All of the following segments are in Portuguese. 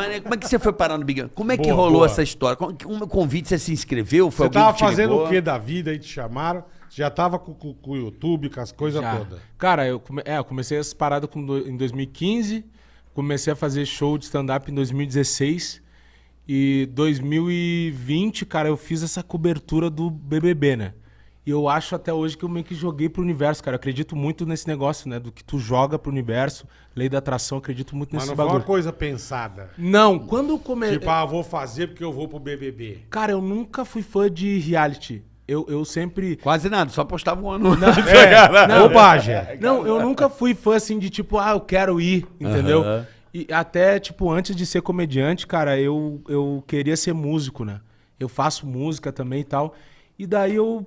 Mas né, como é que você foi parar no Big Brother? Como é que Boa, rolou boa. essa história? Como, como convite, você se inscreveu? Foi Você alguém tava que fazendo ligou? o que da vida aí te chamaram? Você já tava com, com- com o YouTube, com as coisas todas. Cara, eu, come- é, eu comecei essa parada com do- em 2015, comecei a fazer show de stand-up em 2016 e 2020, cara, eu fiz essa cobertura do BBB, né? E eu acho até hoje que eu meio que joguei pro universo, cara. Eu acredito muito nesse negócio, né? Do que tu joga pro universo, lei da atração, eu acredito muito Mas nesse não foi bagulho. uma coisa pensada. Não, quando eu comecei... Tipo, ah, vou fazer porque eu vou pro BBB. Cara, eu nunca fui fã de reality. Eu, eu sempre... Quase nada, só postava um ano. É, Não. bobagem. Não, eu nunca fui fã assim de tipo, ah, eu quero ir, entendeu? E até, tipo, antes de ser comediante, cara, eu, eu queria ser músico, né? Eu faço música também e tal. E daí eu.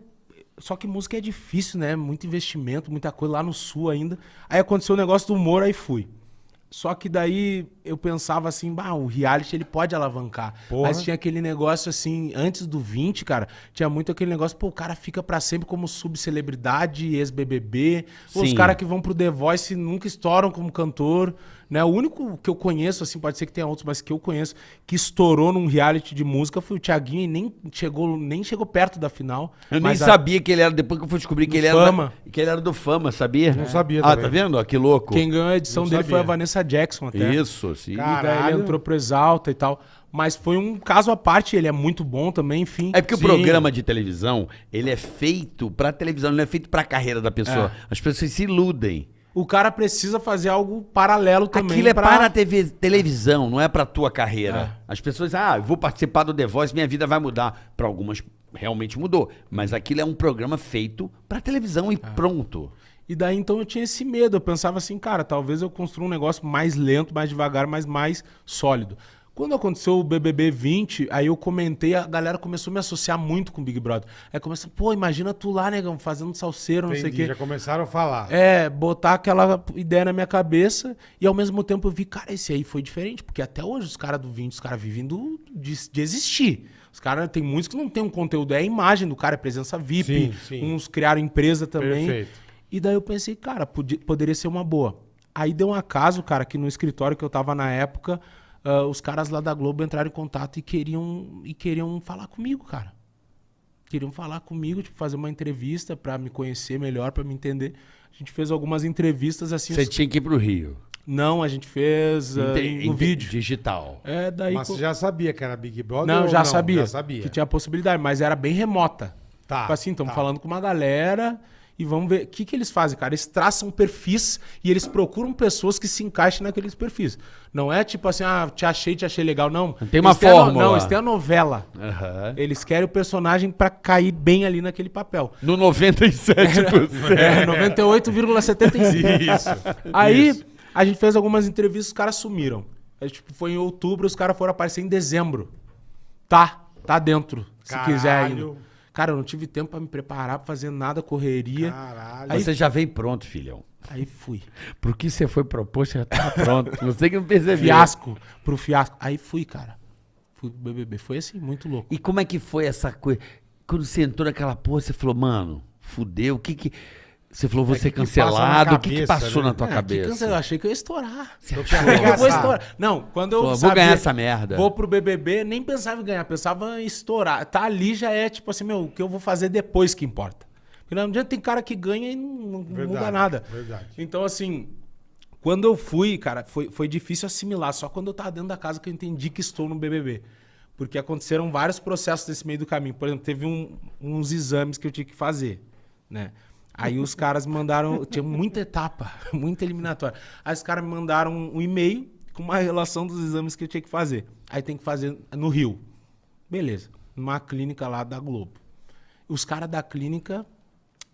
Só que música é difícil, né? Muito investimento, muita coisa lá no sul ainda. Aí aconteceu o negócio do humor, aí fui. Só que daí eu pensava assim, bah, o reality ele pode alavancar. Porra. Mas tinha aquele negócio assim, antes do 20, cara, tinha muito aquele negócio, pô, o cara fica pra sempre como subcelebridade, ex-BBB. Os caras que vão pro The Voice nunca estouram como cantor, né? O único que eu conheço, assim, pode ser que tenha outros, mas que eu conheço, que estourou num reality de música foi o Thiaguinho e nem chegou, nem chegou perto da final. Eu nem a- sabia que ele era, depois que eu fui descobrir que Do ele era, Fama. que ele era do Fama, sabia? Não sabia Ah, também. tá vendo? Ó, que louco. Quem ganhou a edição Não dele foi a sabia. Vanessa Jackson até. Isso, sim. Cara, E daí ele entrou pro Exalta e tal. Mas foi um caso à parte, ele é muito bom também, enfim. É porque Sim. o programa de televisão, ele é feito pra televisão, não é feito pra carreira da pessoa. É. As pessoas se iludem. O cara precisa fazer algo paralelo também. Aquilo é pra- para a TV, televisão, não é pra tua carreira. É. As pessoas, ah, eu vou participar do The Voice, minha vida vai mudar. Pra algumas realmente mudou, mas aquilo é um programa feito pra televisão É. e pronto. E daí então eu tinha esse medo. Eu pensava assim, cara, talvez eu construa um negócio mais lento, mais devagar, mas mais sólido. Quando aconteceu o BBB 20, aí eu comentei, a galera começou a me associar muito com o Big Brother. Aí começou, pô, imagina tu lá, negão, fazendo salseiro, não sei o Entendi, quê. já começaram a falar. É, botar aquela ideia na minha cabeça e ao mesmo tempo eu vi, cara, esse aí foi diferente, porque até hoje os caras do 20, os caras vivem do, de, de existir. Os caras, tem muitos que não tem um conteúdo, é a imagem do cara, é presença VIP, Sim, sim. uns criaram empresa também. Perfeito. E daí eu pensei, cara, podia- poderia ser uma boa. Aí deu um acaso, cara, que no escritório que eu tava na época, ah, os caras lá da Globo entraram em contato e queriam, e queriam falar comigo, cara. Queriam falar comigo, tipo, fazer uma entrevista pra me conhecer melhor, pra me entender. A gente fez algumas entrevistas assim. Você os- tinha que ir pro Rio. Não, a gente fez ah, Inte- no vídeo. Digital. É, daí. Mas co- você já sabia que era Big Brother? Não, ou já sabia, Já sabia. que tinha a possibilidade, mas era bem remota. Tá, Tipo assim, estamos tá. falando com uma galera e vamos ver. O que, que eles fazem, cara? Eles traçam perfis e eles procuram pessoas que se encaixem naqueles perfis. Não é tipo assim, ah, te achei, te achei legal. Não. Tem uma Eles a no- fórmula. Não, eles têm a novela. Aham. Eles querem o personagem pra cair bem ali naquele papel. No 97%. É, 98,75. Isso. Aí Isso. a gente fez algumas entrevistas, os caras sumiram. Aí, tipo, foi em outubro, os caras foram aparecer em dezembro. Tá, tá dentro, se Caralho. quiser ainda. Cara, eu não tive tempo pra me preparar, pra fazer nada, correria. Caralho. Aí- Você já veio pronto, filhão. Aí fui. Pro que você foi proposto, já tá pronto. Você que não percebeu. Fiasco, pro fiasco. Aí fui, cara. Fui pro BBB. Foi assim, muito louco. E como é que foi essa coisa? Quando você entrou naquela porra, você falou, mano, fudeu, o que que... Você falou, vou É, ser que cancelado, o que que passou né? na tua É, que cabeça? eu achei que eu ia estourar. Você Eu achou? vou estourar. Não, quando eu Pô, vou sabia- ganhar essa merda. Vou pro BBB, nem pensava em ganhar, pensava em estourar. Tá ali já é tipo assim, meu, o que eu vou fazer depois que importa. Porque não adianta, tem cara que ganha e não, não muda Verdade, nada. verdade. Então, assim, quando eu fui, cara, foi, foi difícil assimilar. Só quando eu tava dentro da casa que eu entendi que estou no BBB. Porque aconteceram vários processos nesse meio do caminho. Por exemplo, teve um- uns exames que eu tinha que fazer, né? Aí os caras mandaram, tinha muita etapa, muita eliminatória. Aí os caras me mandaram um e-mail com uma relação dos exames que eu tinha que fazer. Aí tem que fazer no Rio. Beleza, numa clínica lá da Globo. Os caras da clínica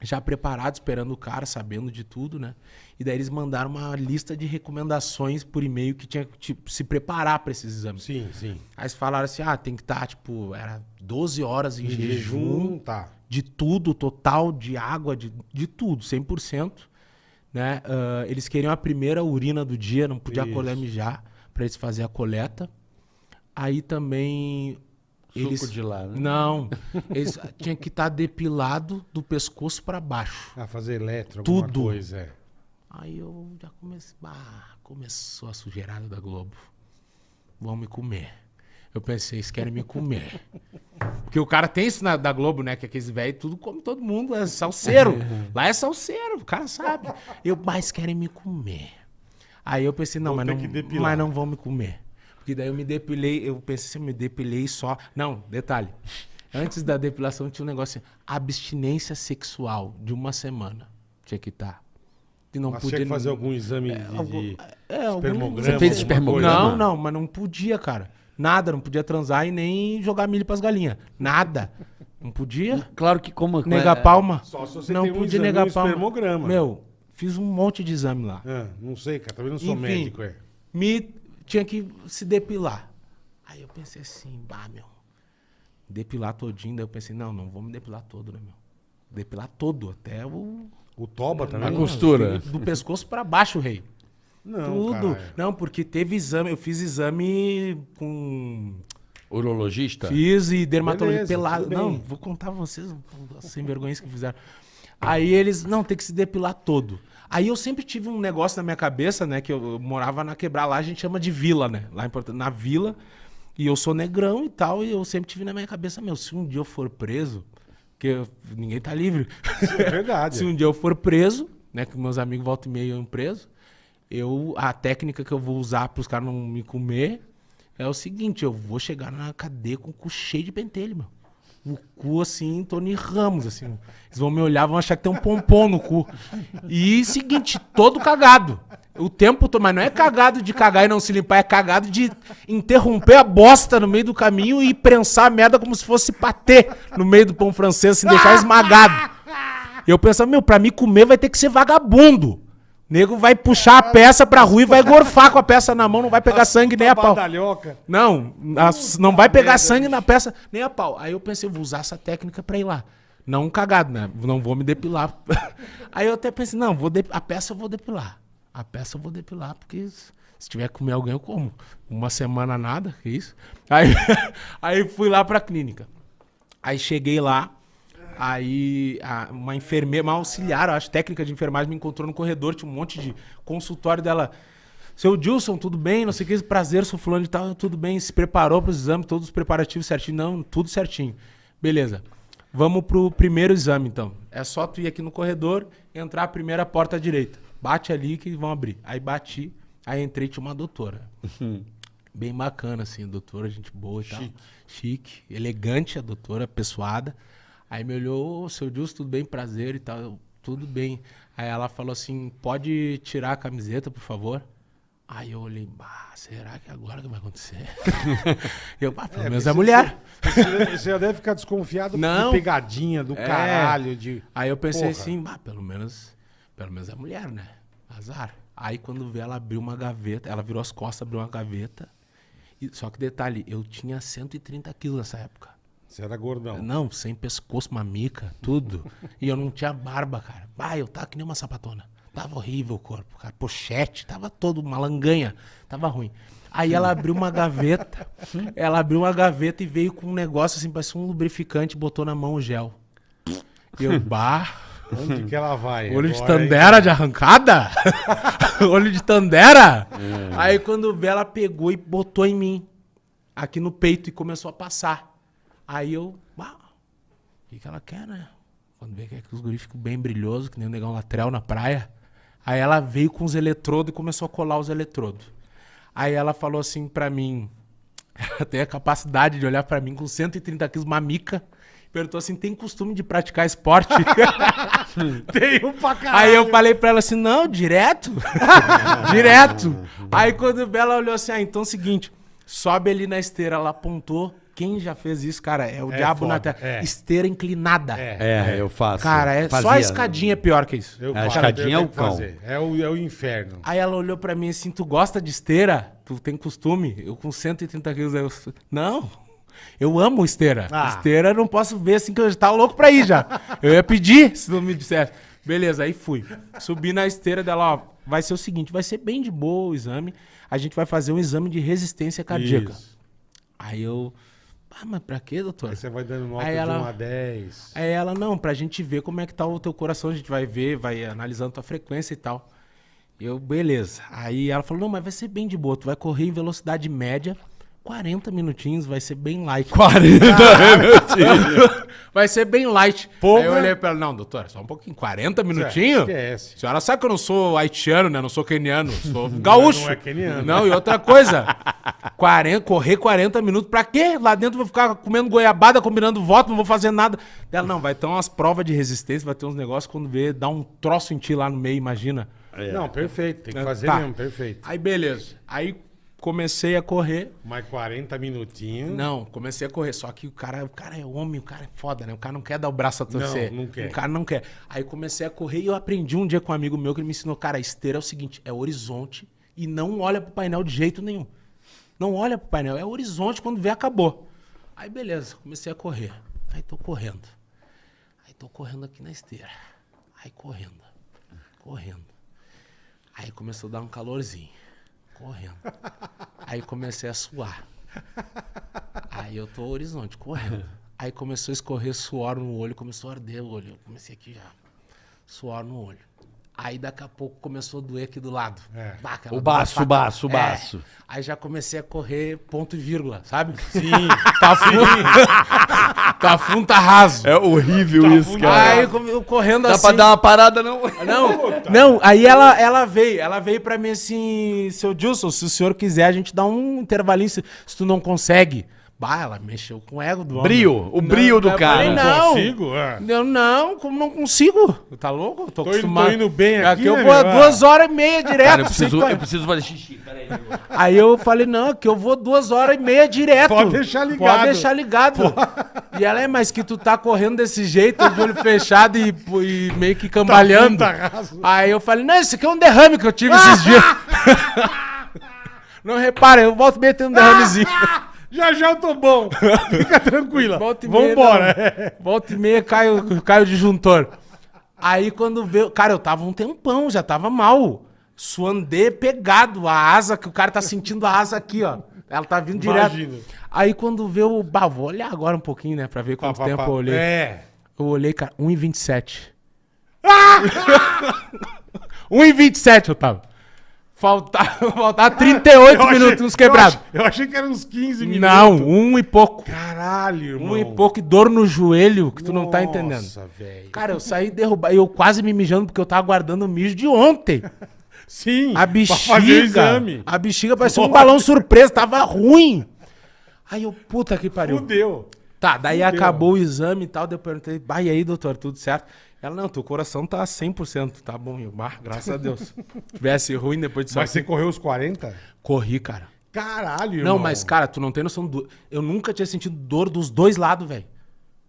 já preparados, esperando o cara, sabendo de tudo, né? E daí eles mandaram uma lista de recomendações por e-mail que tinha que tipo, se preparar para esses exames. Sim, sim. Aí eles falaram assim: ah, tem que estar, tipo, era 12 horas em, Em jejum, jejum, tá. de tudo, total, de água, de, de tudo, 100%. Né? Ah, eles queriam a primeira urina do dia, não podia Isso. colher mijar, para eles fazerem a coleta. Aí também. Suco eles, de lá, né? Não, eles tinham que estar depilado do pescoço para baixo. A fazer eletro, alguma Tudo. coisa. É. Aí eu já comecei. Ah, começou a sujeirada da Globo. vão me comer. Eu pensei, eles querem me comer. Porque o cara tem isso na, da Globo, né? Que aqueles velhos tudo come todo mundo, é salseiro. Lá é salseiro, o cara sabe. Eu, mas querem me comer. Aí eu pensei, não, Vou mas não, mas não vão me comer. Porque daí eu me depilei, eu pensei assim, eu me depilei só. Não, detalhe. Antes da depilação tinha um negócio assim, abstinência sexual de uma semana. Tinha que estar. E não Mas podia tinha que fazer algum exame de, algum- de é, algum- espermograma. Você fez espermograma? coisa? Não, não, mas não podia, cara. Nada, não podia transar e nem jogar milho pras galinhas. Nada. Não podia Claro que como... negar é, palma. Só se você não tem um podia exame, negar um palma. espermograma. Meu, fiz um monte de exame lá. Ah, não sei, cara. Também não sou Enfim. médico, é. Me tinha que se depilar. Aí eu pensei assim, bah, meu. Depilar todinho, daí eu pensei, não, não vou me depilar todo, né, meu? Depilar todo, até o O toba também. A costura. do pescoço pra baixo, rei. Não, Tudo. caralho. Não, porque teve exame, eu fiz exame com Urologista? Fiz e dermatologia Beleza, pelado. Não, vou contar pra vocês sem vergonhas que fizeram. Aí eles, não, tem que se depilar todo. Aí eu sempre tive um negócio na minha cabeça, né? Que eu, eu morava na quebrar lá, a gente chama de vila, né? Lá em Porto, na vila. E eu sou negrão e tal, e eu sempre tive na minha cabeça, meu, se um dia eu for preso, porque eu- ninguém tá livre. É verdade. Se um dia eu for preso, né, que meus amigos voltam e meio iam preso, eu, a técnica que eu vou usar para os caras não me comer é o seguinte, eu vou chegar na cadeia com o cu cheio de pentelho, meu. O cu assim, Tony Ramos, assim. Eles vão me olhar, vão achar que tem um pompom no cu. E seguinte, todo cagado. O tempo todo, mas não é cagado de cagar e não se limpar, é cagado de interromper a bosta no meio do caminho e prensar a merda como se fosse patê no meio do pão francês, assim, deixar esmagado. E eu pensava, meu, pra me comer vai ter que ser vagabundo. Nego vai puxar a peça pra rua e vai gorfar com a peça na mão, não vai pegar sangue nem a pau. Badalhoca. Não, não vai pegar sangue na peça nem a pau. Aí eu pensei, vou usar essa técnica pra ir lá. Não cagado, né? Não vou me depilar. Aí eu até pensei, não, vou a peça eu vou depilar. A peça eu vou depilar, porque se se tiver que comer alguém, eu como. Uma semana nada, que isso. Aí, aí fui lá pra clínica. Aí cheguei lá, aí a- uma enfermeira, uma auxiliar, acho, técnica de enfermagem, me encontrou no corredor, tinha um monte de consultório dela. Seu Dilson, tudo bem? Não sei o que, prazer, sou fulano e tal, tudo bem. Se preparou para os exames, todos os preparativos certinho? Não, tudo certinho. Beleza. Vamos pro primeiro exame, então. É só tu ir aqui no corredor, entrar a primeira porta à direita. Bate ali que vão abrir. Aí bati, aí entrei, tinha uma doutora. Bem bacana, assim, a doutora, gente boa e tal. Chique, elegante a doutora, pessoada. Aí me olhou, "Ô, seu Dilson, tudo bem? Prazer e tal. Eu, tudo bem. Aí ela falou assim, pode tirar a camiseta, por favor? Aí eu olhei, bah, será que é agora que vai acontecer? eu, bah, pelo menos é mulher. Você, você já deve ficar desconfiado Não. pegadinha do É. caralho. De... Aí eu pensei Porra. assim, bah, pelo menos, pelo menos é mulher, né? Azar. Aí quando vê ela abriu uma gaveta, ela virou as costas, abriu uma gaveta. E- só que detalhe, eu tinha 130 quilos nessa época. Você era gordão. Não, sem pescoço, mamica, tudo. e eu não tinha barba, cara. Bah, eu tava que nem uma sapatona. Tava horrível o corpo, cara. Pochete, tava todo uma langanha. Tava ruim. Aí ela abriu uma gaveta. ela abriu uma gaveta e veio com um negócio assim, parecia um lubrificante, botou na mão o gel. E eu, bah. Onde que ela vai? Olho de tandera de arrancada? Olho de tandera? Aí quando vê, ela pegou e botou em mim. Aqui no peito e começou a passar. Aí eu, bah, o que, que ela quer, né? Quando vê que é que os guris ficam bem brilhosos, que nem o negão latrel na praia. Aí ela veio com os eletrodos e começou a colar os eletrodos. Aí ela falou assim pra mim, ela tem a capacidade de olhar pra mim com 130 quilos, mamica. Perguntou assim, tem costume de praticar esporte? Tenho pra caralho. Aí eu falei pra ela assim, não, direto. direto. Aí quando ela olhou assim, ah, então é o seguinte, sobe ali na esteira, ela apontou. Quem já fez isso, cara, é o É diabo na foda, terra. é. Esteira inclinada. É, eu faço. Cara, é só a Fazia. escadinha é pior que isso. Eu A faço, escadinha eu é o cão. É o, é o inferno. Aí ela olhou pra mim assim, tu gosta de esteira? Tu tem costume? Eu com 130 quilos, eu... Não, eu amo esteira. Ah. Esteira eu não posso ver assim, que eu já tava louco pra ir já. Eu ia pedir, se não me dissesse. Beleza, aí fui. Subi na esteira dela, ó, vai ser o seguinte, vai ser bem de boa o exame. A gente vai fazer um exame de resistência cardíaca. Isso. Aí eu... Ah, mas pra quê, doutor? Aí você vai dando nota Aí de ela- 1 a 10. Aí ela, não, pra gente ver como é que tá o teu coração, a gente vai ver, vai analisando tua frequência e tal. Eu, beleza. Aí ela falou, não, mas vai ser bem de boa, tu vai correr em velocidade média 40 minutinhos, vai ser bem light. 40 minutinhos. Vai ser bem light. Porra. Aí eu olhei pra ela, não, doutora, só um pouquinho, 40 minutinhos? esquece. A senhora sabe que eu não sou haitiano, né? Não sou keniano, sou gaúcho. não é keniano. Não, e outra coisa, 40, correr 40 minutos pra quê? Lá dentro eu vou ficar comendo goiabada, combinando voto, não vou fazer nada. Ela, não, vai ter umas provas de resistência, vai ter uns negócios quando vê, dá um troço em ti lá no meio, imagina. Não, perfeito. Tem que fazer Tá. mesmo, perfeito. Aí beleza. Aí comecei a correr. Mais 40 minutinhos. Não, comecei a correr. Só que o cara, o cara é homem, o cara é foda, né? O cara não quer dar o braço a torcer. Não, não quer. O cara não quer. Aí comecei a correr e eu aprendi um dia com um amigo meu que ele me ensinou, cara, a esteira é o seguinte, é horizonte e não olha pro painel de jeito nenhum. Não olha pro painel, é horizonte, quando vê, acabou. Aí beleza, comecei a correr. Aí tô correndo. Aí tô correndo aqui na esteira. Aí correndo. Correndo. Aí começou a dar um calorzinho. Correndo. Aí comecei a suar. Aí eu tô horizonte, correndo. Aí começou a escorrer suor no olho, começou a arder o olho. Eu comecei aqui já. Suor no olho. Aí daqui a pouco começou a doer aqui do lado. É. Aquela O baço, faca- o baço, o É. baço. Aí já comecei a correr ponto e vírgula, sabe? Sim. Tá fundo. Tá fundo, tá raso. É horrível isso, cara. Aí eu correndo Dá assim. pra dar uma parada, não? Não, não, aí ela, ela veio, ela veio pra mim assim, seu Gilson, se o senhor quiser, a gente dá um intervalinho, se, se tu não consegue. Bah, ela mexeu com o ego do homem. Brio, o brio do eu cara. falei, não. Consigo? É. Eu não, como não consigo? Tá louco? Eu Tô, Tô indo- acostumado. tô indo bem aqui, eu né, vou duas horas e meia direto. Cara, eu preciso, correr. eu preciso fazer xixi. Peraí. Aí eu falei, não, que eu vou duas horas e meia direto. Pode deixar ligado. Pode deixar ligado. E ela é, mas que tu tá correndo desse jeito, de olho fechado e, e meio que cambalhando. Tá. Aí eu falei, não, isso aqui é um derrame que eu tive esses dias. não repara, eu volto meio tendo um derramezinho. Já já eu tô bom. Fica tranquila. Volta e meia, Vambora. não. Volta e meia cai o, cai o disjuntor. Aí quando veio. Cara, eu tava um tempão, já tava mal. Suandê pegado, a asa, que o cara tá sentindo a asa aqui, ó. Ela tá vindo direto. Aí quando veio o. Bah, vou olhar agora um pouquinho, né? Pra ver quanto Pá, pá, tempo pá. eu olhei. É. Eu olhei, cara, 1,27. 1,27 eu tava. Faltava, faltava 38 Eu achei- minutos, uns eu quebrados. ach- Eu achei que eram uns 15 minutos. Não, um e pouco. Caralho, irmão. Um e pouco e dor no joelho que tu não tá entendendo. Nossa, velho. Cara, eu saí derrubado. Eu quase me mijando porque eu tava guardando o mijo de ontem. Sim. A bexiga. exame. A bexiga parecia um balão surpresa, tava ruim. Aí eu, puta que pariu. Fudeu. Tá, daí Fudeu. acabou o exame e tal. Daí eu perguntei, e aí, doutor, tudo certo? Ela, não, teu coração tá 100%. Tá bom, eu, bah, graças a Deus. Se tivesse ruim depois disso Mas você correu os 40? corri, cara. Caralho, irmão. Não, mas, cara, tu não tem noção do. Eu nunca tinha sentido dor dos dois lados, velho.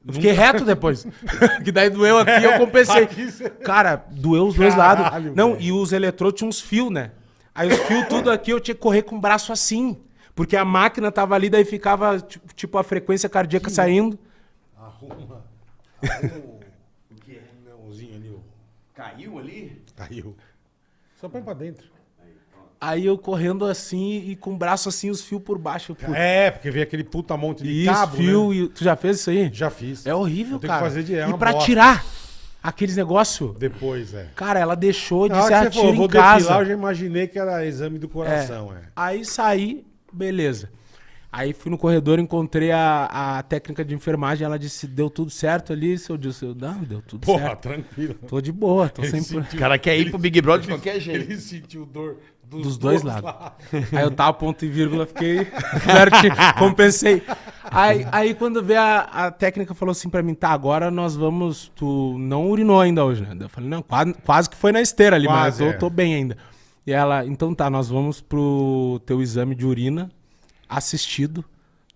Eu fiquei reto depois. que daí doeu aqui eu compensei. Aqui cê- Cara, doeu os dois Caralho, lados. Não, velho. e os eletrodos tinham uns fios, né? Aí os fios tudo aqui eu tinha que correr com o braço assim. Porque a máquina tava ali, daí ficava tipo, tipo, a frequência cardíaca saindo. Arruma. Arruma o quê? Nãozinho ali, ó. Caiu ali? Caiu. Só põe pra dentro. Aí eu correndo assim e com o braço assim, os fios por baixo. Por... É, porque veio aquele puta monte de E cabo, os fios. né? e- Tu já fez isso aí? Já fiz. É horrível, Eu cara. que fazer de- é e pra bosta. tirar aqueles negócios. Depois, é. Cara, ela deixou de ser falou, atira vou em casa. depilar, eu já imaginei que era exame do coração, é. Aí saí, beleza. Aí fui no corredor, encontrei a, a técnica de enfermagem, ela disse, deu tudo certo ali, seu Dilson? Eu, não, deu tudo Porra, certo. tranquilo. Tô de boa, tô Ele sempre... sentiu- O cara quer ir pro Big Brother de qualquer jeito. Ele sentiu dor dos, Dos dois lados. Aí eu tava ponto e vírgula, fiquei compensei. Aí, aí quando veio a, a técnica, falou assim pra mim, tá, agora nós vamos, tu não urinou ainda hoje, né? Eu falei, não, quase, quase que foi na esteira ali, Quase, mas eu é. tô, tô bem ainda. E ela, então tá, nós vamos pro teu exame de urina assistido,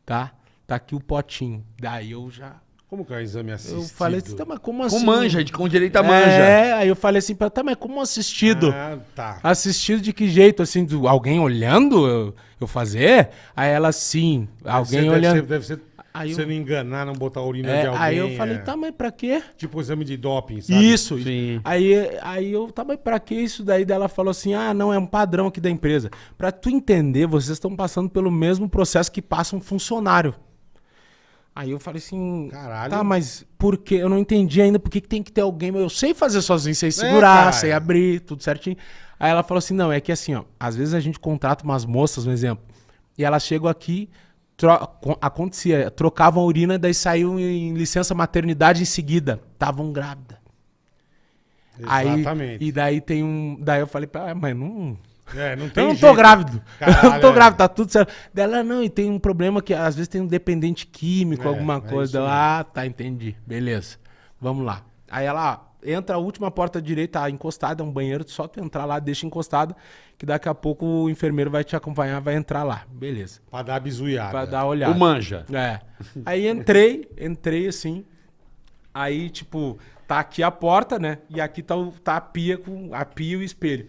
tá? Tá aqui o potinho. Daí eu já... Como que é o exame assistido? Eu falei assim, tá, mas como Com assim? manja, de- com direito a manja. É, aí eu falei assim pra ela, tá, mas como assistido? Ah, tá. Assistido de que jeito? Assim, do- alguém olhando eu, eu fazer? Aí ela, sim, alguém Deve olhando. Deve ser, deve ser Aí você eu- não enganar, não botar a urina É, de alguém. aí eu falei, é. tá, mas pra quê? Tipo exame de doping, sabe? Isso. Sim. Aí, aí eu, tá, mas pra que isso daí? Daí ela falou assim, ah, não, é um padrão aqui da empresa. Pra tu entender, vocês estão passando pelo mesmo processo que passa um funcionário. Aí eu falei assim, Caralho. tá, mas por quê? Eu não entendi ainda por que, que tem que ter alguém. Eu sei fazer sozinho, sei segurar, cara. sei abrir, tudo certinho. Aí ela falou assim, não, é que assim, ó, às vezes a gente contrata umas moças, um exemplo, E elas chegam aqui, tro- co- acontecia, trocavam a urina, daí saiu em licença maternidade em seguida. Estavam grávidas. Aí, Exatamente. e daí tem um. Daí eu falei pra ela, "Ah, mas não. É, não tem Eu não tô jeito. grávido. eu não Caralho, tô é. grávido, tá tudo certo. Dela, não, e tem um problema que às vezes tem um dependente químico, É, alguma é coisa. ah, tá, entendi. Beleza. Vamos lá. Aí ela entra a última porta direita, encostada, é um banheiro, só tu entrar lá, deixa encostada, que daqui a pouco o enfermeiro vai te acompanhar, vai entrar lá. Beleza. Pra dar bizuiada. Pra dar olhada. O manja. É. Aí entrei, entrei assim. Aí, tipo, tá aqui a porta, né? E aqui tá, o- tá a pia com a pia e o espelho.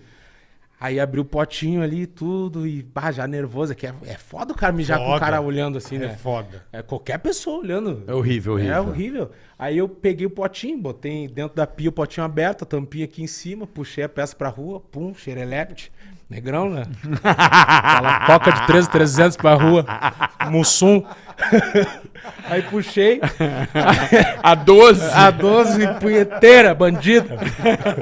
Aí abri o potinho ali e tudo, e bah, já nervoso, que é, é foda o cara mijar com o Foda. cara olhando assim, É né? foda. É qualquer pessoa olhando. É horrível, horrível. É horrível. Aí eu peguei o potinho, botei dentro da pia o potinho aberto, a tampinha aqui em cima, puxei a peça pra rua, pum, xerelepte. Negrão, né? Aquela coca de 13, 300 pra rua. Mussum. Aí puxei. A 12. A 12 punheteira, bandida.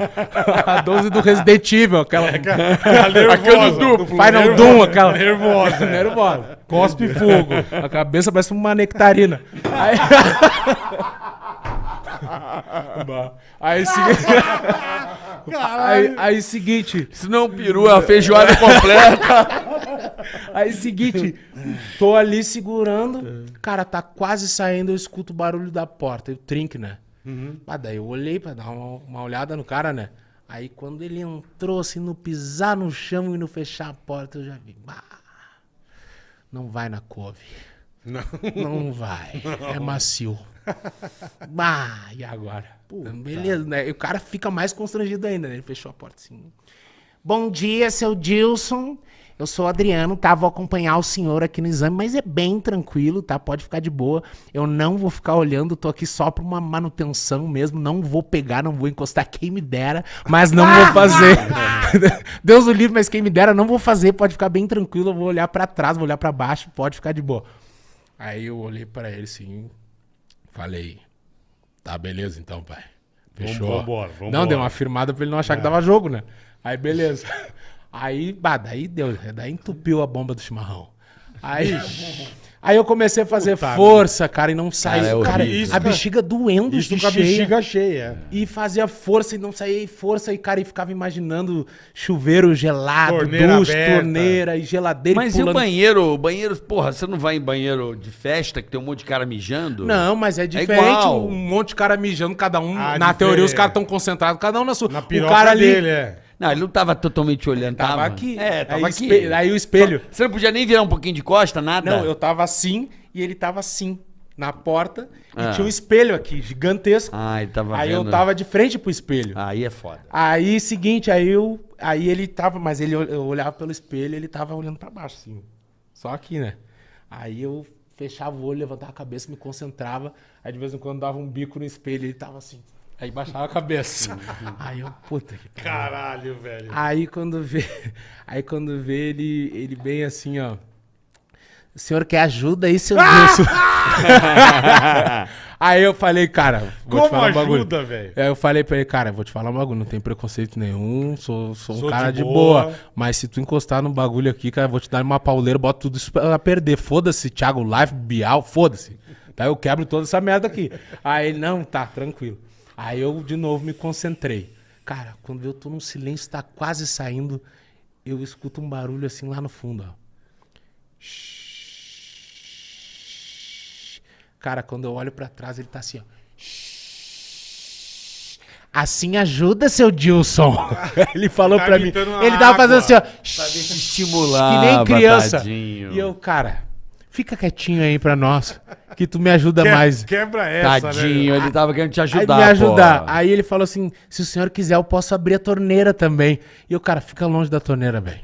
A 12 do Resident Evil, aquela. nervosa. do Final Doom, aquela. Nervosa. Nervosa. Cospe fogo. A cabeça parece uma nectarina. Aí. Aí, seguinte. Aí, aí, seguinte. Se não peru, é a feijoada completa. Aí, seguinte. Tô ali segurando. Cara, tá quase saindo. Eu escuto o barulho da porta. E o trinque, né? Ah, daí eu olhei pra dar uma, uma olhada no cara, né? Aí quando ele entrou, assim, no pisar no chão e no fechar a porta, eu já vi. "Bah, não vai na couve. Não. Não vai. É macio. Bah, e agora? Beleza, né? E o cara fica mais constrangido ainda, né? Ele fechou a porta assim. Bom dia, seu Dilson. Eu sou o Adriano, tá? Vou acompanhar o senhor aqui no exame, mas é bem tranquilo, tá? Pode ficar de boa. Eu não vou ficar olhando, tô aqui só pra uma manutenção mesmo. Não vou pegar, não vou encostar, quem me dera, mas não vou fazer. Deus o livre, mas quem me dera, não vou fazer. Pode ficar bem tranquilo, eu vou olhar pra trás, vou olhar pra baixo, pode ficar de boa. Aí eu olhei pra ele assim, falei, tá beleza então, pai. Fechou. vambora, vambora. Não, deu uma firmada pra ele não achar que dava jogo, né? Aí beleza. Aí, bah, daí deu, daí entupiu a bomba do chimarrão. Aí, aí eu comecei a fazer Puta força, cara, e não saiu. é Cara, horrível. a bexiga doendo Isso de com a cheia. bexiga cheia. E fazia força e não saía e força, e cara, e ficava imaginando chuveiro gelado, Torneira duche, aberta. torneira e geladeira. Mas e o pulando. banheiro? O banheiro, porra, você não vai em banheiro de festa que tem um monte de cara mijando? Não, mas é diferente. igual. um monte de cara mijando, cada um. Ah, na diferente. teoria, os caras estão concentrados, cada um na sua. Na o cara ali. dele, é. Não, ele não tava totalmente olhando, tava. Tava aqui. É, tava aí, aqui. espe- Aí o espelho. Você não podia nem virar um pouquinho de costa, nada? Não, eu tava assim e ele tava assim, na porta. Ah. E tinha um espelho aqui, gigantesco. Ah, ele tava aí vendo. eu tava de frente pro espelho. Aí é foda. Aí, seguinte, aí eu. Aí ele tava. Mas ele eu olhava pelo espelho ele tava olhando pra baixo, assim. Só aqui, né? Aí eu fechava o olho, levantava a cabeça, me concentrava. Aí de vez em quando dava um bico no espelho, ele tava assim. Aí baixava a cabeça. aí eu, puta que pariu. Caralho, velho. Aí quando vê, aí quando vê ele, ele bem assim, ó. O senhor quer ajuda aí, seu Wilson? aí eu falei, cara, vou te Como falar um bagulho. ajuda, velho? Aí eu falei pra ele, cara, vou te falar um bagulho, não tem preconceito nenhum, sou, sou um Sou cara de de, boa. boa. Mas se tu encostar no bagulho aqui, cara, vou te dar uma pauleira, bota tudo isso pra perder. Foda-se, Thiago Life, Bial, foda-se. Daí eu quebro toda essa merda aqui. Aí ele, não, tá, tranquilo. Aí eu de novo me concentrei. Cara, quando eu tô num silêncio, tá quase saindo, eu escuto um barulho assim lá no fundo, ó. Cara, quando eu olho pra trás, ele tá assim, ó. Assim ajuda, seu Dilson. ele falou Tá pra mim. Ele tava fazendo assim, água. ó. estimular, Que nem criança. tadinho. E eu, cara, fica quietinho aí pra nós, que tu me ajuda Que- mais. Quebra essa, Tadinho, né? ele tava querendo te Aí ajudar, me ajudar. pô. Aí ele falou assim: se o senhor quiser, eu posso abrir a torneira também. E eu, cara, fica longe da torneira, velho.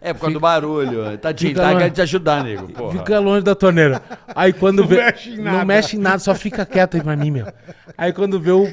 É por causa do barulho. Tadinho, Fica ele tava lá. querendo te ajudar, nego. Porra. Fica longe da torneira. Aí quando Não vê. mexe em nada. Não mexe em nada, só fica quieto aí pra mim, meu. Aí quando vê o.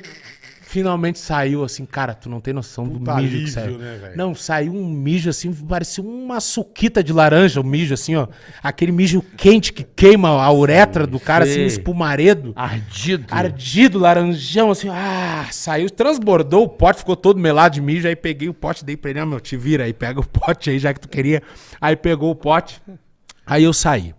Finalmente saiu assim, cara, tu não tem noção do Puta mijo alívio, que saiu. né, não, saiu um mijo assim, parecia uma suquita de laranja, o mijo assim, ó. Aquele mijo quente que queima a uretra do cara, assim, sei. espumaredo. Ardido. Ardido, laranjão, assim, ah, saiu, transbordou o pote, ficou todo melado de mijo, aí peguei o pote, dei pra ele, ah, meu, te vira aí, pega o pote aí, já que tu queria. Aí pegou o pote, Aí eu saí.